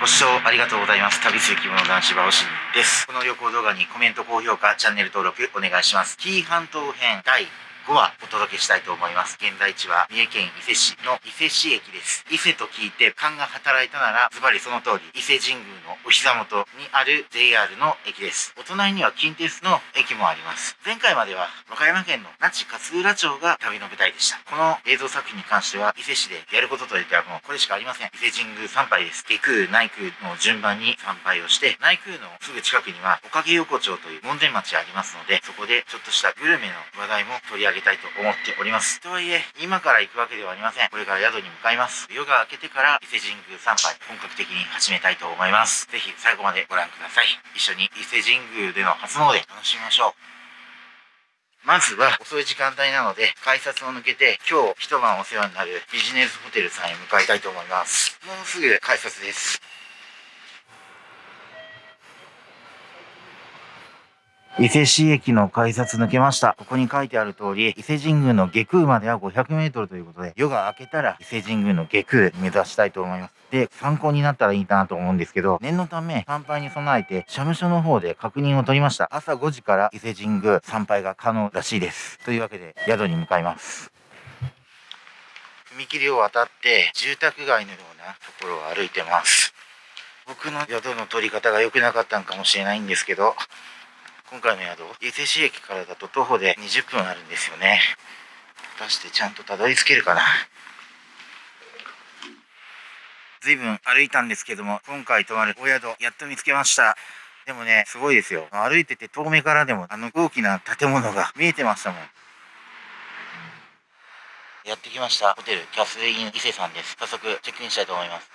ご視聴ありがとうございます。旅する着物男子バオシンです。この旅行動画にコメント、高評価、チャンネル登録お願いします。紀伊半島編第5話お届けしたいと思います。現在地は三重県伊勢市の伊勢市駅です。伊勢と聞いて勘が働いたならズバリその通り伊勢神宮のお膝元にある JR の駅です。お隣には近鉄の駅もあります。前回までは和歌山県の那智勝浦町が旅の舞台でした。この映像作品に関しては伊勢市でやることといってはもうこれしかありません。伊勢神宮参拝です。下空、内空の順番に参拝をして内空のすぐ近くにはおかげ横丁という門前町ありますのでそこでちょっとしたグルメの話題も取り上げたいと思っております。とはいえ、今から行くわけではありません。これから宿に向かいます。夜が明けてから伊勢神宮参拝、本格的に始めたいと思います。ぜひ最後までご覧ください。一緒に伊勢神宮での初詣楽しみましょう。まずは遅い時間帯なので改札を抜けて今日一晩お世話になるビジネスホテルさんへ向かいたいと思います。もうすぐ改札です。伊勢市駅の改札抜けました。ここに書いてある通り、伊勢神宮の下空までは500メートルということで、夜が明けたら伊勢神宮の下空目指したいと思います。で、参考になったらいいかなと思うんですけど、念のため参拝に備えて、社務所の方で確認を取りました。朝5時から伊勢神宮参拝が可能らしいです。というわけで、宿に向かいます。踏切を渡って、住宅街のようなところを歩いてます。僕の宿の取り方が良くなかったんかもしれないんですけど、今回の宿、伊勢市駅からだと徒歩で20分あるんですよね。果たしてちゃんとたどり着けるかな？随分歩いたんですけども、今回泊まるお宿、やっと見つけました。でもね、すごいですよ。歩いてて遠目からでも、あの大きな建物が見えてましたもん。やってきました。ホテル、キャスイン伊勢さんです。早速、チェックインしたいと思います。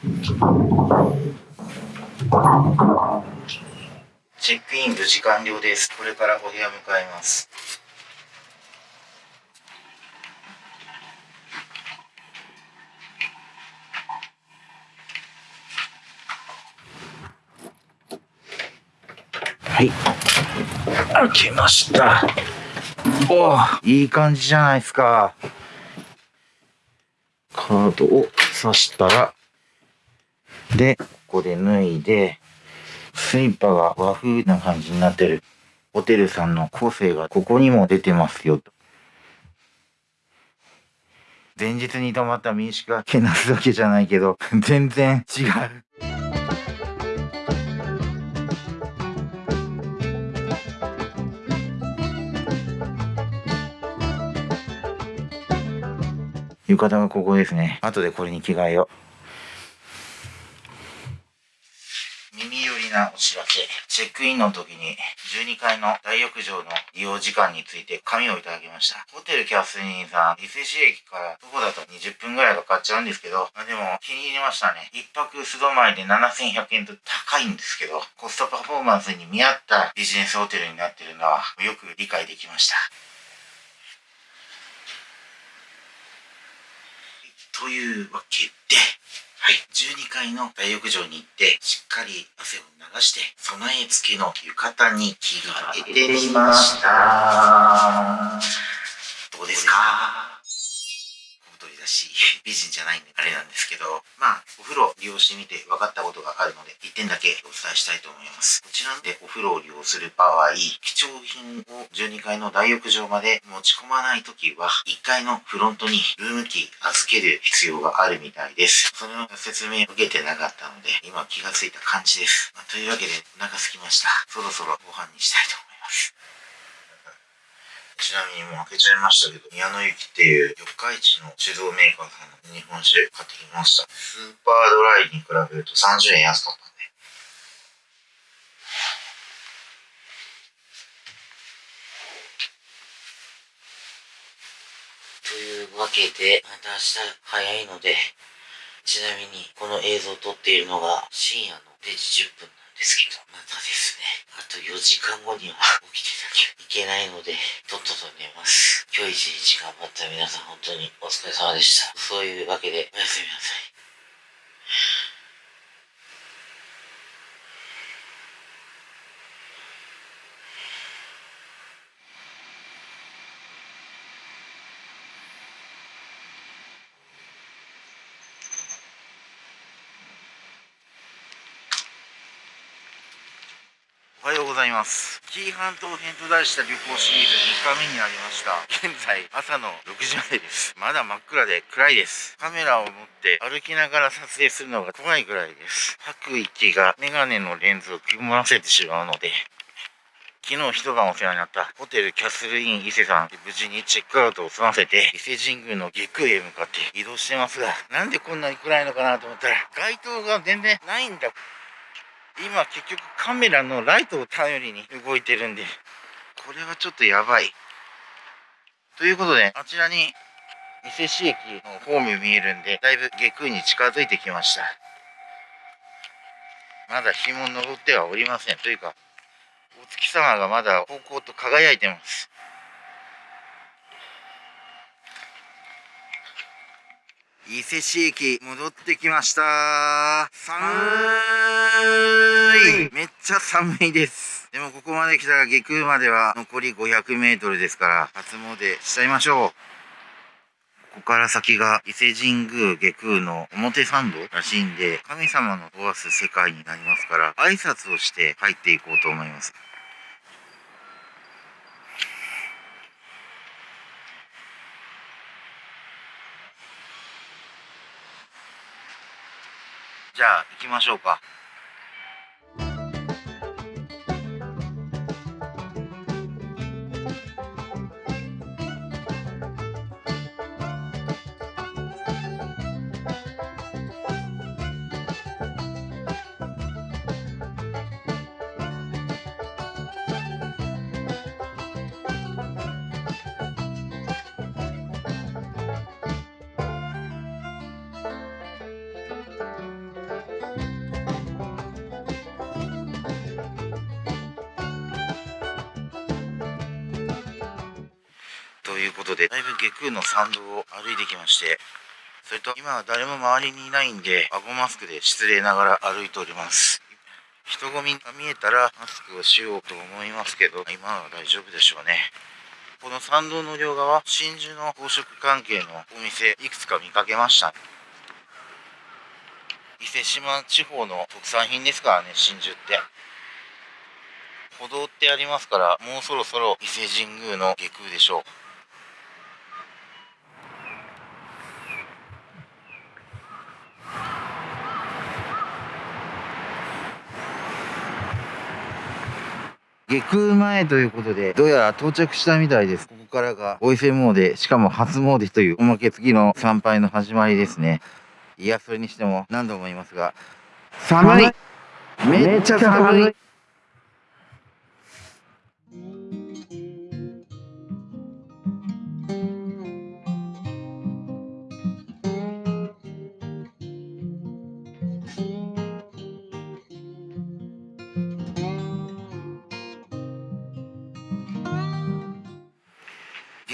チェックイン無事完了です。これからお部屋向かいます。はい。開けました。おいい感じじゃないですか。カードを刺したら、で、ここで脱いで、スリッパが和風な感じになってる。ホテルさんの個性がここにも出てますよと。前日に泊まった民宿がけなすわけじゃないけど、全然違う。浴衣がここですね。後でこれに着替えよう。なお知らせ。チェックインの時に12階の大浴場の利用時間について紙をいただきました。ホテルキャスリンさん、伊勢市駅からどこだと20分ぐらいかかっちゃうんですけど、でも気に入りましたね。1泊素泊まりで7100円と高いんですけど、コストパフォーマンスに見合ったビジネスホテルになってるのはよく理解できました。というわけで、はい。12階の大浴場に行って、しっかり汗を流して、備え付けの浴衣に着替えてみました。どうですか？し、美人じゃないんであれなんですけど、まあ、お風呂利用してみて分かったことがあるので、1点だけお伝えしたいと思います。こちらでお風呂を利用する場合、貴重品を12階の大浴場まで持ち込まないときは、1階のフロントにルームキー預ける必要があるみたいです。その説明を受けてなかったので、今気がついた感じです。まあ、というわけで、お腹空きました。そろそろご飯にしたいと思います。ちなみにもう開けちゃいましたけど、宮野雪っていう四日市の酒造メーカーさんの日本酒買ってきました。スーパードライに比べると30円安かったんで。というわけで、また明日早いので、ちなみにこの映像を撮っているのが深夜の0時10分なんですけど、またですね、あと4時間後には起きてなきゃいけないので、とっとと。今日一日頑張った皆さん本当にお疲れ様でした。そういうわけで、おやすみなさい。おはようございます。紀伊半島編と題した旅行シリーズ3日目になりました。現在朝の6時前です。まだ真っ暗で暗いです。カメラを持って歩きながら撮影するのが怖いぐらいです。吐く息がメガネのレンズを曇らせてしまうので昨日一晩お世話になったホテルキャスルイン伊勢さん無事にチェックアウトを済ませて伊勢神宮の下空へ向かって移動してますがなんでこんなに暗いのかなと思ったら街灯が全然ないんだ。今結局カメラのライトを頼りに動いてるんで。これはちょっとやばい。ということであちらに伊勢市駅のホーム見えるんでだいぶ下空に近づいてきました。まだ日も昇ってはおりません。というかお月様がまだ方向と輝いてます。伊勢市駅戻ってきました。寒い。めっちゃ寒いです。でもここまで来たら下空までは残り500メートルですから初詣しちゃいましょう。ここから先が伊勢神宮下空の表参道らしいんで神様の壊す世界になりますから挨拶をして入っていこうと思いますじゃあ行きましょうか。いうことで、だいぶ下空の参道を歩いてきまして、それと今は誰も周りにいないんで、顎マスクで失礼ながら歩いております。人混みが見えたらマスクをしようと思いますけど、今は大丈夫でしょうね。この参道の両側、真珠の宝飾関係のお店、いくつか見かけました。伊勢志摩地方の特産品ですからね、真珠って。歩道ってありますから、もうそろそろ伊勢神宮の下空でしょう。下空前ということで、どうやら到着したみたいです。ここからがお伊勢詣で、しかも初詣というおまけ付きの参拝の始まりですね。いや、それにしても何度も言いますが、寒いめっちゃ寒い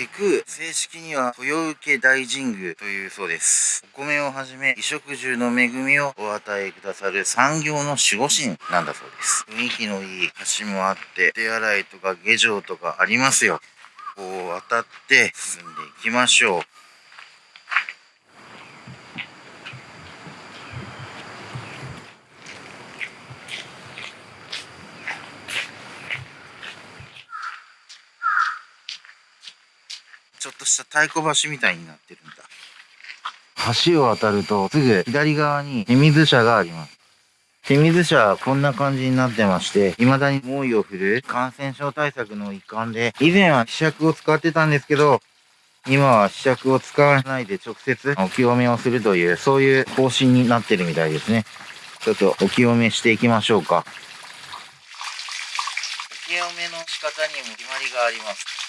下空正式には豊受大神宮というそうです。お米をはじめ衣食住の恵みをお与えくださる産業の守護神なんだそうです。雰囲気のいい橋もあって手洗いとか下城とかありますよこう渡って進んでいきましょう。ちょっとした太鼓橋みたいになってるんだ。橋を渡るとすぐ左側に手水車があります。手水車はこんな感じになってまして、未だに猛威を振る感染症対策の一環で、以前は試着を使ってたんですけど、今は試着を使わないで直接お清めをするという、そういう方針になってるみたいですね。ちょっとお清めしていきましょうか。お清めの仕方にも決まりがあります。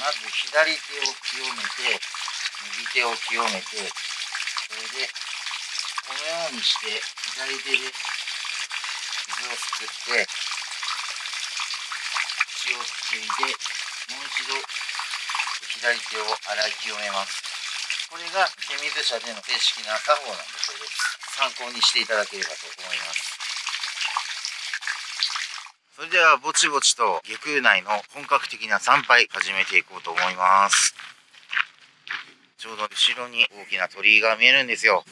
まず左手を清めて、右手を清めて、それで、このようにして、左手で水をすくって、血をついで、もう一度、左手を洗い清めます。これが手水車での正式な作法なんだそうです。参考にしていただければと思います。それではぼちぼちと下空内の本格的な参拝始めていこうと思いますちょうど後ろに大きな鳥居が見えるんですよ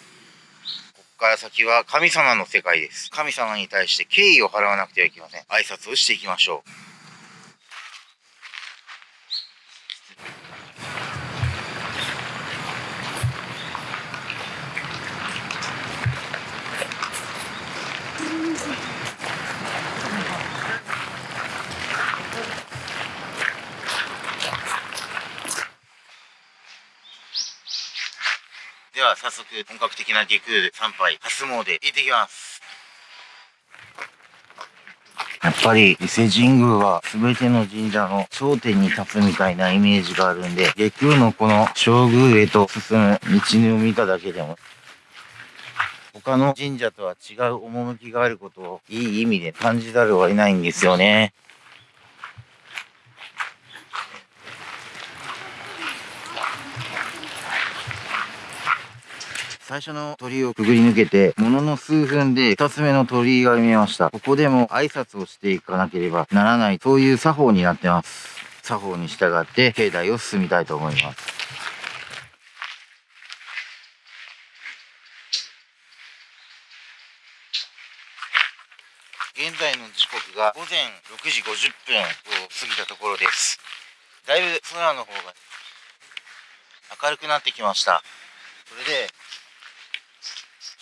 ここから先は神様の世界です。神様に対して敬意を払わなくてはいけません。挨拶をしていきましょう。早速本格的な下空参拝初詣行ってきますやっぱり伊勢神宮は全ての神社の頂点に立つみたいなイメージがあるんで、下空のこの正宮へと進む道を見ただけでも、他の神社とは違う趣があることをいい意味で感じざるを得ないんですよね。最初の鳥居をくぐり抜けて、ものの数分で二つ目の鳥居が見えました。ここでも挨拶をしていかなければならない、そういう作法になってます。作法に従って境内を進みたいと思います。現在の時刻が午前6時50分を過ぎたところです。だいぶ空の方が明るくなってきました。それで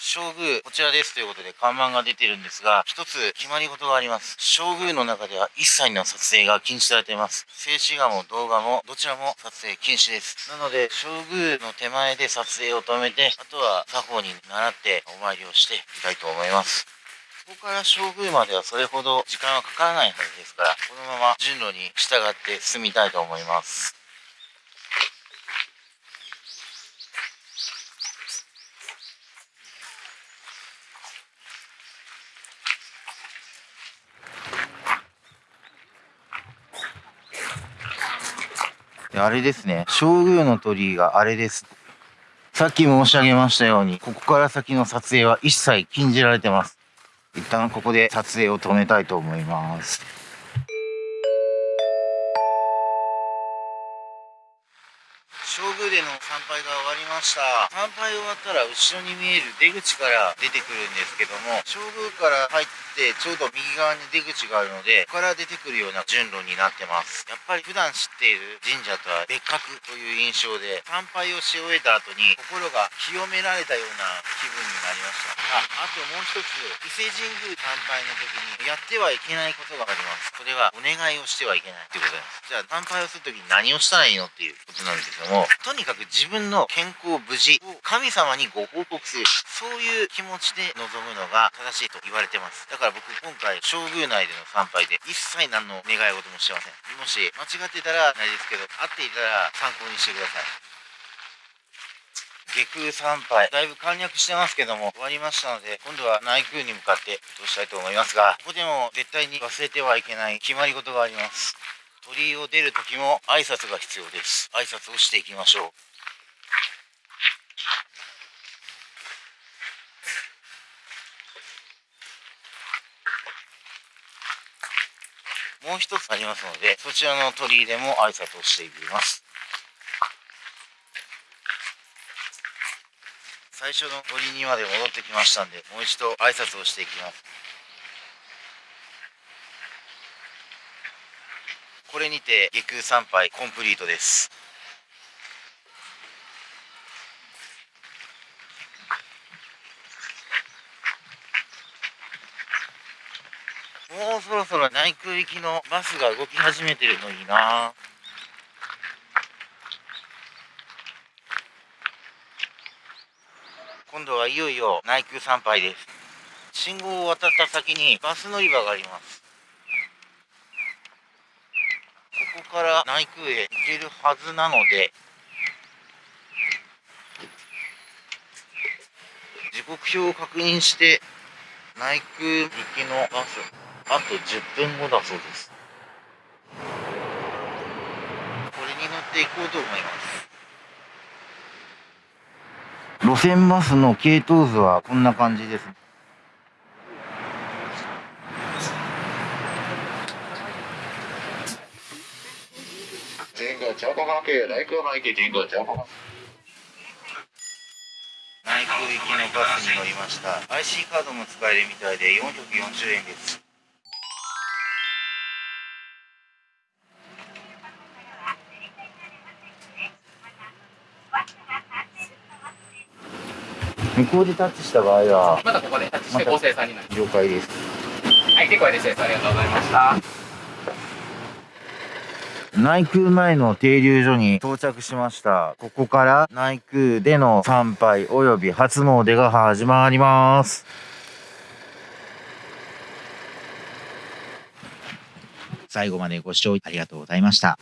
正宮、こちらですということで看板が出てるんですが、一つ決まり事があります。正宮の中では一切の撮影が禁止されています。静止画も動画もどちらも撮影禁止です。なので、正宮の手前で撮影を止めて、あとは作法に習ってお参りをしていきたいと思います。ここから正宮まではそれほど時間はかからないはずですから、このまま順路に従って進みたいと思います。あれですね。正宮の鳥居があれです。さっき申し上げましたように、ここから先の撮影は一切禁じられてます。一旦ここで撮影を止めたいと思います。ました。参拝終わったら後ろに見える出口から出てくるんですけども正宮から入ってちょうど右側に出口があるのでここから出てくるような順路になってます。やっぱり普段知っている神社とは別格という印象で参拝をし終えた後に心が清められたような気分になりました。ああともう一つ伊勢神宮参拝の時にやってはいけないことがあります。それはお願いをしてはいけないってことです。じゃあ参拝をする時に何をしたらいいのっていうことなんですけどもとにかく自分の健康を無事神様にご報告する。そういう気持ちで臨むのが正しいと言われてます。だから僕今回正宮内での参拝で一切何の願い事もしてません。もし間違ってたらないですけど合っていたら参考にしてください。下空参拝だいぶ簡略してますけども終わりましたので今度は内宮に向かって移動したいと思いますがここでも絶対に忘れてはいけない決まり事があります。鳥居を出る時も挨拶が必要です。挨拶をしていきましょう。もう一つありますのでそちらの鳥居でも挨拶をしていきます。最初の鳥居にまで戻ってきましたんでもう一度挨拶をしていきます。これにて下空参拝コンプリートです。もうそろそろ内空行きのバスが動き始めてるのいいな。今度はいよいよ内空参拝です。信号を渡った先にバス乗り場があります。ここから内宮へ行けるはずなので時刻表を確認して内宮行きのバスあと10分後だそうです。これに乗っていこうと思います。路線バスの系統図はこんな感じです前駅神宮交通内空行きのバスに乗りました。IC カードも使えるみたいで440円です向こうでタッチした場合はまたここでタッチして合成さんになり了解です。はい結構です。ありがとうございました内宮前の停留所に到着しました。ここから内宮での参拝及び初詣が始まります。最後までご視聴ありがとうございました